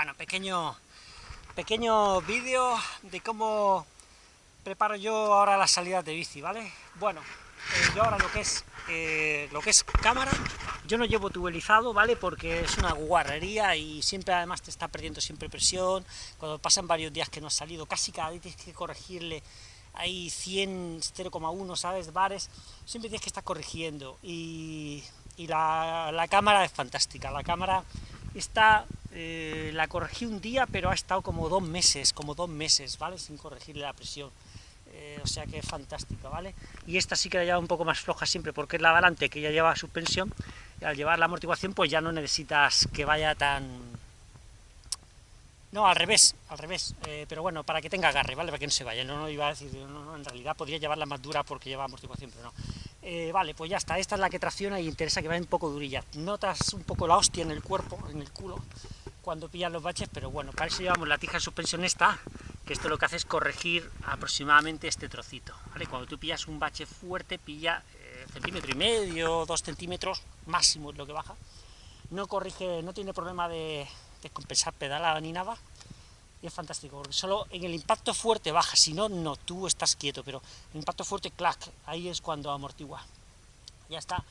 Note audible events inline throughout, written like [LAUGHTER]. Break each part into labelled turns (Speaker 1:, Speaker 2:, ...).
Speaker 1: Bueno, pequeño, pequeño vídeo de cómo preparo yo ahora las salidas de bici, ¿vale? Bueno, eh, yo ahora lo que es eh, lo que es cámara, yo no llevo tubelizado, ¿vale? Porque es una guarrería y siempre además te está perdiendo siempre presión, cuando pasan varios días que no has salido, casi cada día tienes que corregirle, hay 100, 0,1, ¿sabes? Bares, siempre tienes que estar corrigiendo y, y la, la cámara es fantástica, la cámara está eh, la corregí un día, pero ha estado como dos meses, como dos meses, ¿vale? Sin corregirle la presión. Eh, o sea que es fantástica, ¿vale? Y esta sí que la lleva un poco más floja siempre, porque es la delante que ya lleva suspensión, y al llevar la amortiguación pues ya no necesitas que vaya tan... No, al revés, al revés, eh, pero bueno, para que tenga agarre, ¿vale? Para que no se vaya, no, no iba a decir, no, no, en realidad podría llevarla más dura porque lleva amortiguación, pero no. Vale, pues ya está, esta es la que tracciona y interesa que vaya un poco durilla. Notas un poco la hostia en el cuerpo, en el culo, cuando pillan los baches, pero bueno, para eso llevamos la tija de suspensión esta, que esto lo que hace es corregir aproximadamente este trocito, ¿vale? Cuando tú pillas un bache fuerte, pilla eh, centímetro y medio, dos centímetros, máximo es lo que baja, no corrige, no tiene problema de descompensar pedalada ni nada, y es fantástico, porque solo en el impacto fuerte baja, si no, no, tú estás quieto, pero el impacto fuerte, clac, ahí es cuando amortigua. Ya está.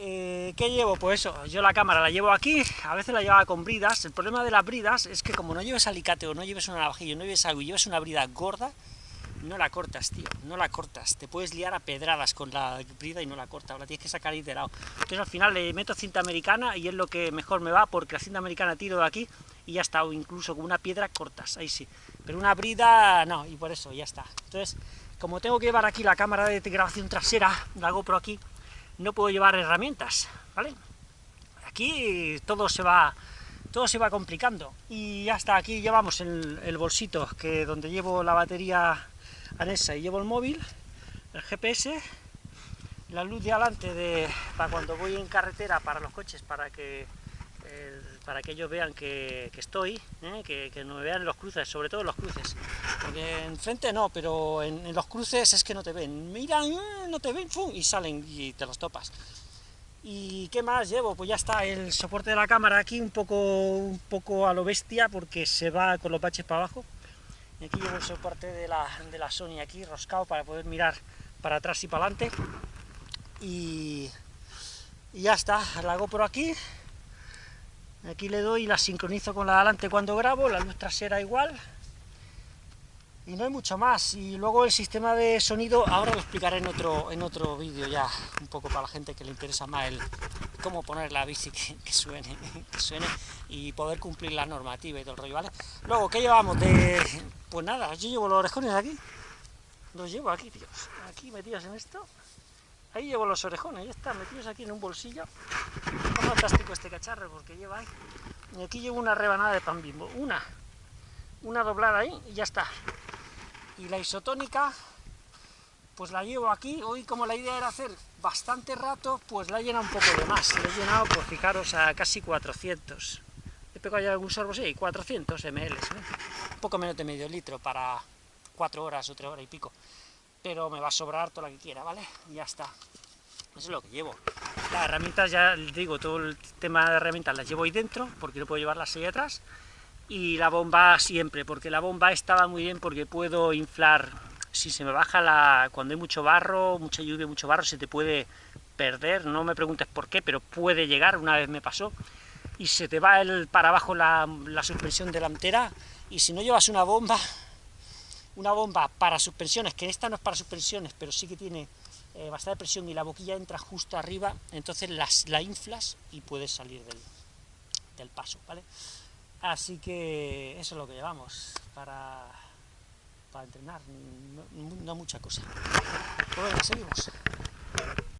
Speaker 1: Eh, ¿Qué llevo? Pues eso, yo la cámara la llevo aquí, a veces la llevaba con bridas, el problema de las bridas es que como no lleves alicate o no lleves una navajilla, no lleves algo y lleves una brida gorda, no la cortas, tío, no la cortas, te puedes liar a pedradas con la brida y no la cortas, la tienes que sacar lado. Entonces al final le meto cinta americana y es lo que mejor me va, porque la cinta americana tiro de aquí y ya está, o incluso con una piedra cortas, ahí sí, pero una brida no, y por eso ya está. Entonces, como tengo que llevar aquí la cámara de grabación trasera, la GoPro aquí, no puedo llevar herramientas, ¿vale? Aquí todo se va todo se va complicando y ya está, aquí llevamos el, el bolsito que donde llevo la batería anexa y llevo el móvil, el GPS, la luz de adelante de, para cuando voy en carretera para los coches, para que para que ellos vean que, estoy, ¿eh? que, que, no me vean los cruces, sobre todo los cruces, porque enfrente no, pero en, en los cruces es que no te ven, miran, eh, no te ven, ¡fum! y salen y te los topas. ¿Y qué más llevo? Pues ya está, el soporte de la cámara aquí un poco, un poco a lo bestia, porque se va con los baches para abajo, y aquí llevo el soporte de la, de la Sony aquí, roscado, para poder mirar para atrás y para adelante, y, y ya está, la GoPro aquí, Aquí le doy y la sincronizo con la de adelante cuando grabo, la luz trasera igual. Y no hay mucho más. Y luego el sistema de sonido, ahora lo explicaré en otro, en otro vídeo ya, un poco para la gente que le interesa más el cómo poner la bici que, [LAUGHS] suene, y poder cumplir la normativa y todo el rollo, ¿vale? Luego, ¿qué llevamos? Pues nada, yo llevo los orejones aquí. Los llevo aquí, tíos. Aquí metidos en esto. Ahí llevo los orejones, ya están metidos aquí en un bolsillo. Es fantástico este cacharro porque lleva ahí. Y aquí llevo una rebanada de pan bimbo, una, una doblada ahí y ya está. Y la isotónica, pues la llevo aquí. Hoy como la idea era hacer bastante rato, pues la he llenado un poco de más. Le he llenado, pues fijaros, a casi 400. ¿He pegado ya algún sorbo? Sí, 400 ml. ¿eh? Un poco menos de medio litro para 4 horas o 3 horas y pico pero me va a sobrar toda la que quiera, ¿vale? Ya está. Eso es lo que llevo. Las herramientas, ya digo, todo el tema de herramientas las llevo ahí dentro, porque no puedo llevarlas ahí atrás. Y la bomba siempre, porque la bomba estaba muy bien porque puedo inflar, si se me baja la... cuando hay mucho barro, mucha lluvia, mucho barro, se te puede perder, no me preguntes por qué, pero puede llegar, una vez me pasó, y se te va el, para abajo la, la suspensión delantera, y si no llevas una bomba, una bomba para suspensiones, que esta no es para suspensiones, pero sí que tiene eh, bastante presión y la boquilla entra justo arriba, entonces las, la inflas y puedes salir del, del paso, ¿vale? Así que eso es lo que llevamos para, para entrenar, no, mucha cosa. Seguimos.